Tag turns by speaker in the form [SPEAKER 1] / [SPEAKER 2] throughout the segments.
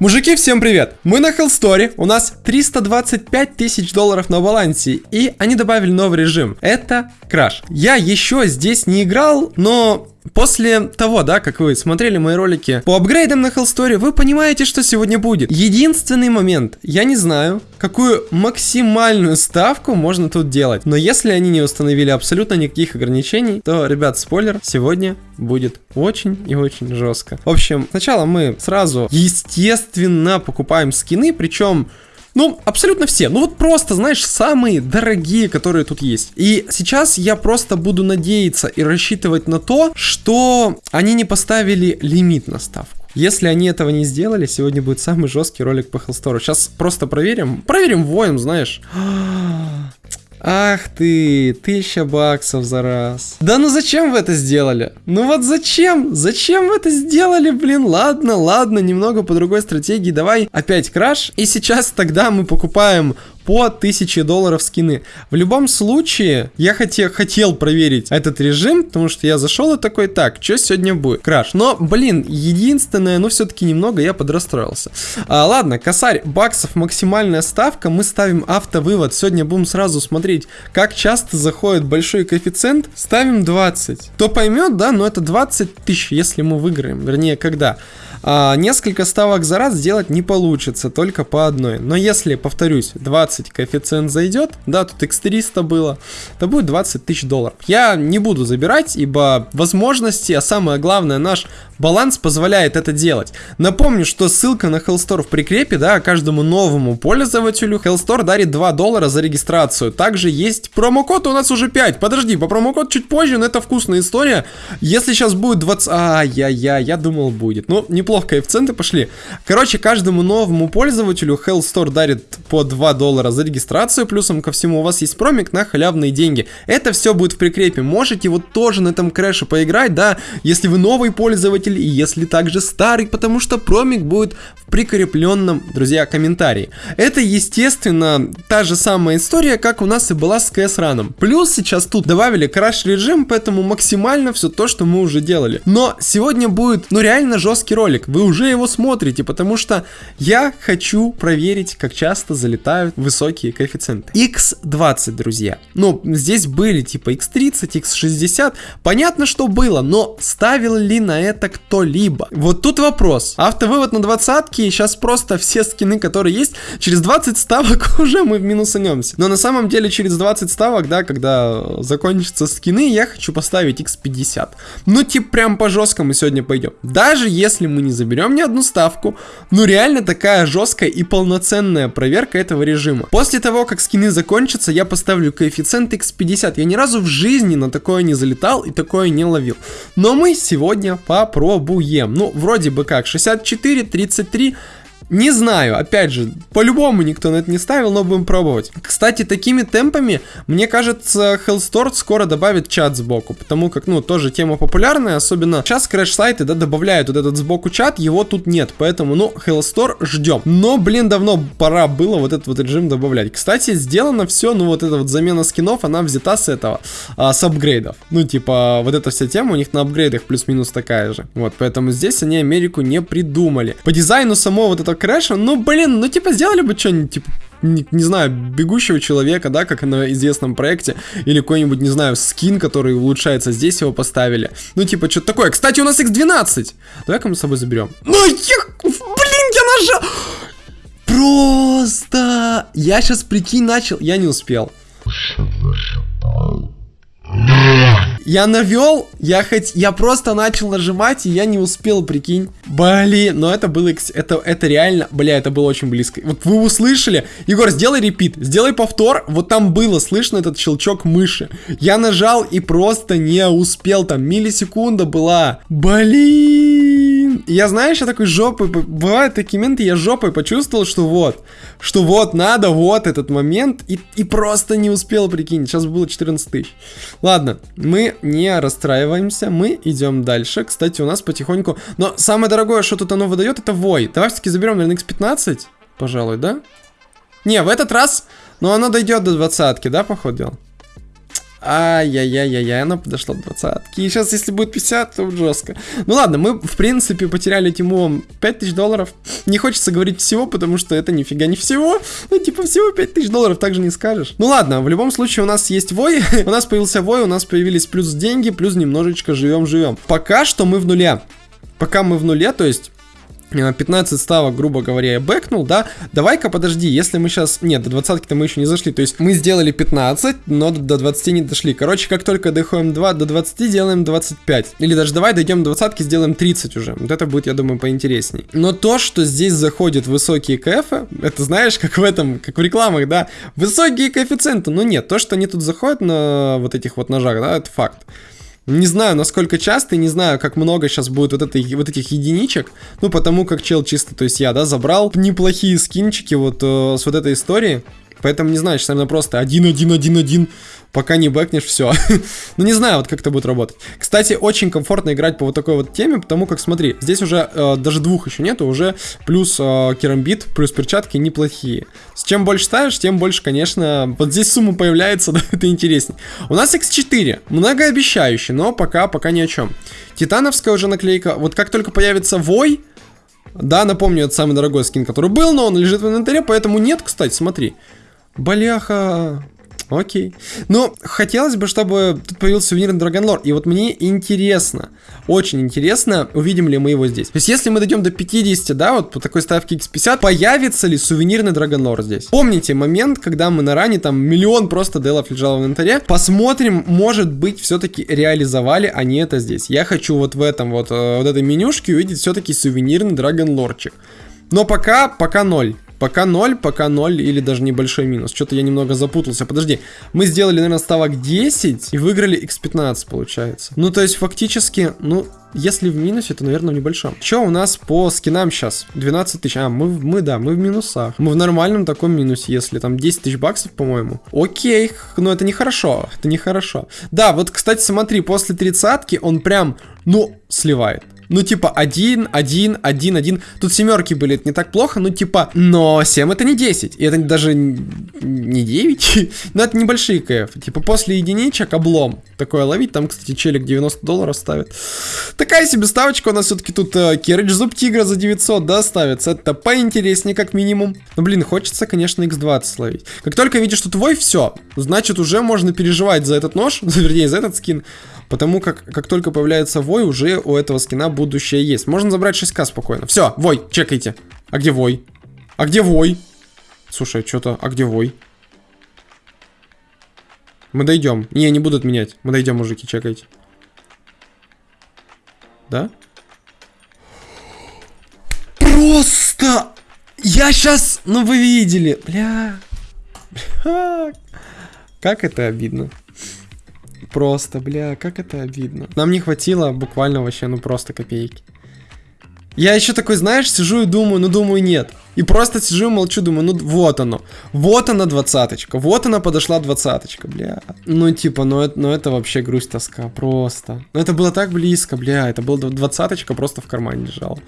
[SPEAKER 1] Мужики, всем привет! Мы на Hellstory, у нас 325 тысяч долларов на балансе, и они добавили новый режим. Это краш. Я еще здесь не играл, но После того, да, как вы смотрели мои ролики по апгрейдам на Hellstory, вы понимаете, что сегодня будет. Единственный момент, я не знаю, какую максимальную ставку можно тут делать. Но если они не установили абсолютно никаких ограничений, то, ребят, спойлер, сегодня будет очень и очень жестко. В общем, сначала мы сразу, естественно, покупаем скины, причем ну, абсолютно все. Ну вот просто, знаешь, самые дорогие, которые тут есть. И сейчас я просто буду надеяться и рассчитывать на то, что они не поставили лимит на ставку. Если они этого не сделали, сегодня будет самый жесткий ролик по Hellstore. Сейчас просто проверим. Проверим воем, знаешь. Ах ты, тысяча баксов за раз. Да ну зачем вы это сделали? Ну вот зачем? Зачем вы это сделали, блин? Ладно, ладно, немного по другой стратегии. Давай опять краш. И сейчас тогда мы покупаем по 1000 долларов скины. В любом случае, я хотел, хотел проверить этот режим, потому что я зашел и такой, так, что сегодня будет? Краш. Но, блин, единственное, ну все-таки немного я подрастроился. А, ладно, косарь, баксов максимальная ставка, мы ставим автовывод. Сегодня будем сразу смотреть, как часто заходит большой коэффициент. Ставим 20. Кто поймет, да, но это 20 тысяч, если мы выиграем. Вернее, когда? А, несколько ставок за раз сделать не получится, только по одной. Но если, повторюсь, 20 коэффициент зайдет, да, тут x300 было, то будет 20 тысяч долларов. Я не буду забирать, ибо возможности, а самое главное, наш баланс позволяет это делать. Напомню, что ссылка на Hellstore в прикрепе, да, каждому новому пользователю Hellstore дарит 2 доллара за регистрацию. Также есть промокод у нас уже 5. Подожди, по промокод чуть позже, но это вкусная история. Если сейчас будет 20... Ай-яй-яй, я думал будет. Ну, не неплохо коэффициенты пошли. Короче, каждому новому пользователю Hellstore дарит по 2 доллара за регистрацию, плюсом ко всему у вас есть промик на халявные деньги. Это все будет в прикрепе. Можете вот тоже на этом крэше поиграть, да, если вы новый пользователь и если также старый, потому что промик будет в прикрепленном, друзья, комментарии. Это, естественно, та же самая история, как у нас и была с CS раном. Плюс сейчас тут добавили краш режим, поэтому максимально все то, что мы уже делали. Но сегодня будет, ну реально жесткий ролик ролик, вы уже его смотрите, потому что я хочу проверить, как часто залетают высокие коэффициенты. X20, друзья. Ну, здесь были типа X30, X60. Понятно, что было, но ставил ли на это кто-либо? Вот тут вопрос. Автовывод на двадцатки, сейчас просто все скины, которые есть, через 20 ставок уже мы в минусанемся. Но на самом деле через 20 ставок, да, когда закончатся скины, я хочу поставить X50. Ну, типа, прям по жесткому сегодня пойдем. Даже если мы не не заберем ни одну ставку. Ну реально такая жесткая и полноценная проверка этого режима. После того, как скины закончатся, я поставлю коэффициент x50. Я ни разу в жизни на такое не залетал и такое не ловил. Но мы сегодня попробуем. Ну, вроде бы как, 64, 33... Не знаю, опять же, по-любому никто на это не ставил, но будем пробовать. Кстати, такими темпами, мне кажется, Hellstore скоро добавит чат сбоку, потому как, ну, тоже тема популярная, особенно сейчас крэш-сайты, да, добавляют вот этот сбоку чат, его тут нет, поэтому, ну, Hellstore ждем. Но, блин, давно пора было вот этот вот режим добавлять. Кстати, сделано все, ну, вот эта вот замена скинов, она взята с этого, а, с апгрейдов. Ну, типа, вот эта вся тема у них на апгрейдах плюс-минус такая же. Вот, поэтому здесь они Америку не придумали. По дизайну самого вот этого крэша, ну, блин, ну, типа, сделали бы что-нибудь, типа, не, не знаю, бегущего человека, да, как на известном проекте, или какой-нибудь, не знаю, скин, который улучшается, здесь его поставили. Ну, типа, что-то такое. Кстати, у нас X12. Давай-ка мы с собой заберем. Ну, я... Блин, я нажал... Просто... Я сейчас, прикинь, начал... Я не успел. Я навел, я хоть, я просто начал нажимать, и я не успел, прикинь. Блин, но это было, это, это реально, бля, это было очень близко. Вот вы услышали, Егор, сделай репит, сделай повтор, вот там было слышно этот щелчок мыши. Я нажал и просто не успел, там миллисекунда была. Блин. я, знаешь, я такой жопой, бывают такие моменты, я жопой почувствовал, что вот, что вот надо, вот этот момент, и, и просто не успел, прикинь, сейчас было 14 тысяч. Ладно, мы не расстраиваемся, мы идем дальше. Кстати, у нас потихоньку... Но самое дорогое, что тут оно выдает, это Вой. Давай все-таки заберем, наверное, X15, пожалуй, да? Не, в этот раз... Но оно дойдет до двадцатки, да, походу дела? Ай-яй-яй-яй-яй, она подошла к двадцатке. И сейчас, если будет 50, то жестко. Ну ладно, мы, в принципе, потеряли Тиму 5000 долларов. Не хочется говорить всего, потому что это нифига не всего. Ну, типа, всего 5000 долларов, так же не скажешь. Ну ладно, в любом случае у нас есть вой. у нас появился вой, у нас появились плюс деньги, плюс немножечко живем-живем. Пока что мы в нуле. Пока мы в нуле, то есть 15 ставок, грубо говоря, я бэкнул, да, давай-ка подожди, если мы сейчас, нет, до 20-то мы еще не зашли, то есть мы сделали 15, но до 20 не дошли, короче, как только доходим 2, до 20 делаем 25, или даже давай дойдем до 20 сделаем 30 уже, вот это будет, я думаю, поинтересней. Но то, что здесь заходят высокие КФ, это знаешь, как в этом, как в рекламах, да, высокие коэффициенты, но нет, то, что они тут заходят на вот этих вот ножах, да, это факт. Не знаю, насколько часто, не знаю, как много сейчас будет вот, этой, вот этих единичек. Ну, потому как чел чисто, то есть я, да, забрал неплохие скинчики вот э, с вот этой истории. Поэтому не знаю, сейчас, наверное, просто 1-1-1-1 пока не бэкнешь, все. ну, не знаю, вот как это будет работать. Кстати, очень комфортно играть по вот такой вот теме, потому как, смотри, здесь уже э, даже двух еще нету, уже плюс э, керамбит, плюс перчатки неплохие. С чем больше ставишь, тем больше, конечно, вот здесь сумма появляется, да, это интереснее. У нас X4, многообещающий, но пока, пока ни о чем. Титановская уже наклейка, вот как только появится Вой, да, напомню, это самый дорогой скин, который был, но он лежит в инвентаре, поэтому нет, кстати, смотри. Бляха, Окей. Ну, хотелось бы, чтобы тут появился сувенирный Драгонлор. И вот мне интересно, очень интересно, увидим ли мы его здесь. То есть, если мы дойдем до 50, да, вот по такой ставке X50, появится ли сувенирный Драгонлор здесь? Помните момент, когда мы на ране, там, миллион просто делов лежало в инвентаре? Посмотрим, может быть, все-таки реализовали они это здесь. Я хочу вот в этом вот, э, вот этой менюшке увидеть все-таки сувенирный Драгонлорчик. Но пока, пока ноль. Пока 0, пока 0 или даже небольшой минус. Что-то я немного запутался. Подожди, мы сделали, наверное, ставок 10 и выиграли x15, получается. Ну, то есть, фактически, ну, если в минусе, то, наверное, в небольшом. Что у нас по скинам сейчас? 12 тысяч. А, мы, мы, да, мы в минусах. Мы в нормальном таком минусе, если там 10 тысяч баксов, по-моему. Окей, но это нехорошо. Это нехорошо. Да, вот, кстати, смотри, после тридцатки он прям, ну, сливает. Ну, типа, один, один, один, один. Тут семерки были, это не так плохо, ну, типа, но 7 это не 10. И это даже не 9. но это небольшие КФ. Типа, после единичек облом. Такое ловить. Там, кстати, челик 90 долларов ставит. Такая себе ставочка у нас все-таки тут э, Керридж Зуб Тигра за 900, да, ставится. Это поинтереснее, как минимум. Ну, блин, хочется, конечно, X20 словить. Как только видишь, что твой, все. Значит, уже можно переживать за этот нож, вернее, за этот скин. Потому как, как только появляется вой, уже у этого скина будущее есть. Можно забрать 6к спокойно. Все, вой, чекайте. А где вой? А где вой? Слушай, что-то, а где вой? Мы дойдем. Не, не будут менять. Мы дойдем, мужики, чекайте. Да? Просто! Я сейчас... Ну, вы видели. Бля. Как это обидно. Просто, бля, как это обидно. Нам не хватило буквально вообще, ну просто копейки. Я еще такой, знаешь, сижу и думаю, ну думаю, нет. И просто сижу и молчу, думаю, ну вот оно. Вот она двадцаточка. Вот она подошла двадцаточка, бля. Ну типа, ну это, ну это вообще грусть, тоска, просто. Ну это было так близко, бля. Это была двадцаточка просто в кармане лежала.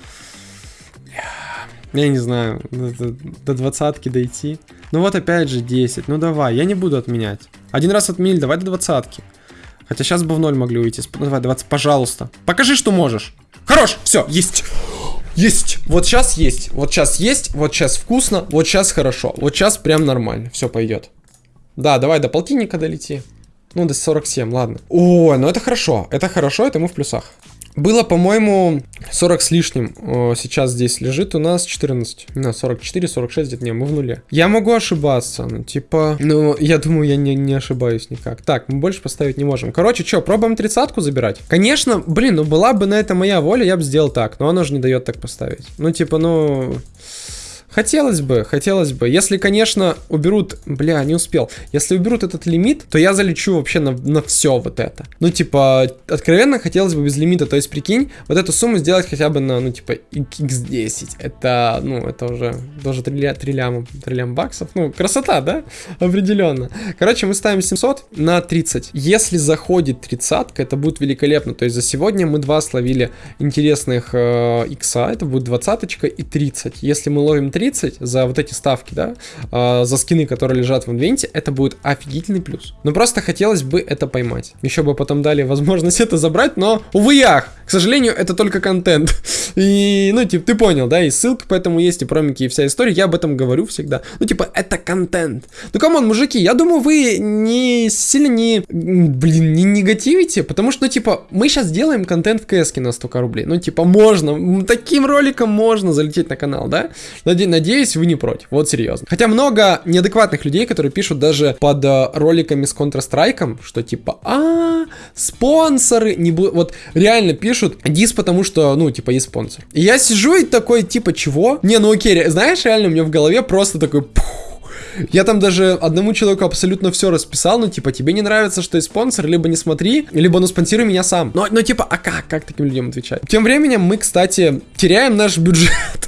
[SPEAKER 1] Я не знаю, до, до двадцатки дойти. Ну вот опять же 10. Ну давай, я не буду отменять. Один раз отменили, давай до двадцатки. Хотя сейчас бы в ноль могли уйти. Давай, 20, пожалуйста. Покажи, что можешь. Хорош, все, есть. Есть. Вот сейчас есть. Вот сейчас есть. Вот сейчас вкусно. Вот сейчас хорошо. Вот сейчас прям нормально. Все пойдет. Да, давай до полтинника долети. Ну, до 47, ладно. Ой, ну это хорошо. Это хорошо, это мы в плюсах. Было, по-моему, 40 с лишним. Сейчас здесь лежит у нас 14. На 44, 46 где-то. Не, мы в нуле. Я могу ошибаться. Ну, типа... Ну, я думаю, я не, не ошибаюсь никак. Так, мы больше поставить не можем. Короче, что, пробуем тридцатку забирать? Конечно, блин, ну была бы на это моя воля, я бы сделал так. Но оно же не дает так поставить. Ну, типа, ну... Хотелось бы, хотелось бы. Если, конечно, уберут... Бля, не успел. Если уберут этот лимит, то я залечу вообще на, на все вот это. Ну, типа, откровенно хотелось бы без лимита. То есть, прикинь, вот эту сумму сделать хотя бы на, ну, типа, x10. Это, ну, это уже даже 3, 3 ляма, 3 лям баксов. Ну, красота, да? Определенно. Короче, мы ставим 700 на 30. Если заходит тридцатка, это будет великолепно. То есть, за сегодня мы два словили интересных э, икса. Это будет двадцаточка и 30. Если мы ловим 30, 30 за вот эти ставки, да, э, за скины, которые лежат в инвенте, это будет офигительный плюс. Но просто хотелось бы это поймать. Еще бы потом дали возможность это забрать, но, увы и ах, к сожалению, это только контент. И, ну, типа, ты понял, да, и ссылка поэтому есть, и промики, и вся история, я об этом говорю всегда. Ну, типа, это контент. Ну, come on, мужики, я думаю, вы не сильно не, блин, не негативите, потому что, ну, типа, мы сейчас делаем контент в КС на 100 рублей. Ну, типа, можно, таким роликом можно залететь на канал, да? Надеюсь, вы не против. Вот серьезно. Хотя много неадекватных людей, которые пишут даже под э, роликами с Counter-Strike, что типа, а, спонсоры, не. Вот реально пишут дис, потому что, ну, типа, есть спонсор. И я сижу и такой, типа, чего? Не, ну окей, знаешь, реально у меня в голове просто такой, я там даже одному человеку абсолютно все расписал, ну, типа, тебе не нравится, что есть спонсор, либо не смотри, либо, ну, спонсируй меня сам. Но, но типа, а как? Как таким людям отвечать? Тем временем мы, кстати, теряем наш бюджет.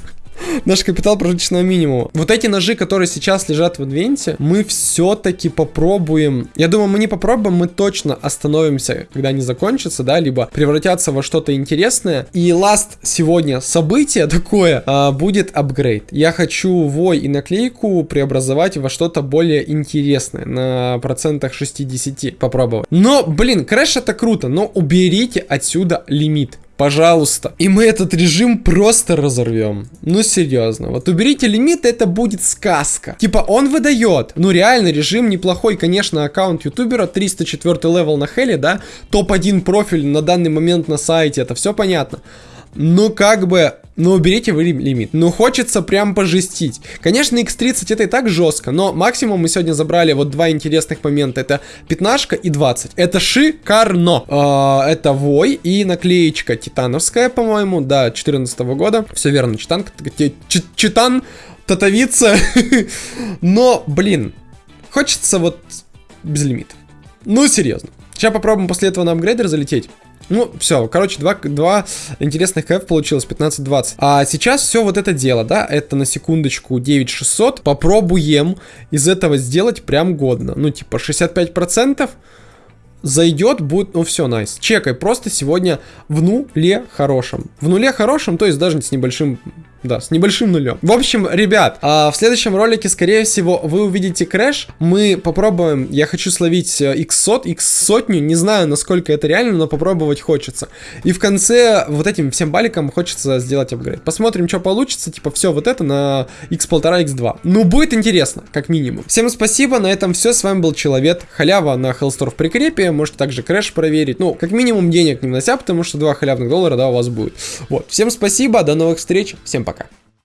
[SPEAKER 1] Наш капитал прожиточного минимума. Вот эти ножи, которые сейчас лежат в инвенте, мы все-таки попробуем. Я думаю, мы не попробуем, мы точно остановимся, когда они закончатся, да, либо превратятся во что-то интересное. И last сегодня событие такое а, будет апгрейд. Я хочу вой и наклейку преобразовать во что-то более интересное на процентах 60 попробовать. Но, блин, крэш это круто, но уберите отсюда лимит. Пожалуйста. И мы этот режим просто разорвем. Ну, серьезно. Вот уберите лимит, это будет сказка. Типа, он выдает. Ну, реально, режим неплохой. Конечно, аккаунт ютубера, 304 level на хеле, да? Топ-1 профиль на данный момент на сайте, это все понятно. Ну, как бы, ну, уберите вы лимит. Ну, хочется прям пожестить. Конечно, X30 это и так жестко, но максимум мы сегодня забрали вот два интересных момента. Это пятнашка и 20. Это шикарно. Э, это Вой и наклеечка титановская, по-моему, да, 14 -го года. Все верно, читан, читан, татовица. но, блин, хочется вот без лимита. Ну, серьезно. Сейчас попробуем после этого на апгрейдер залететь. Ну, все, короче, два, два интересных КФ получилось, 15-20. А сейчас все вот это дело, да, это на секундочку 9600. Попробуем из этого сделать прям годно. Ну, типа 65% зайдет, будет, ну все, nice. Чекай, просто сегодня в нуле хорошем. В нуле хорошем, то есть даже с небольшим да, с небольшим нулем. В общем, ребят, а в следующем ролике, скорее всего, вы увидите крэш. Мы попробуем, я хочу словить x100, э, x сотню, не знаю, насколько это реально, но попробовать хочется. И в конце вот этим всем баликом хочется сделать апгрейд. Посмотрим, что получится, типа все вот это на x1,5, x2. Ну, будет интересно, как минимум. Всем спасибо, на этом все, с вами был Человек, халява на Hellstore в прикрепе, можете также крэш проверить, ну, как минимум денег не внося, потому что два халявных доллара, да, у вас будет. Вот, всем спасибо, до новых встреч, всем пока. Пока.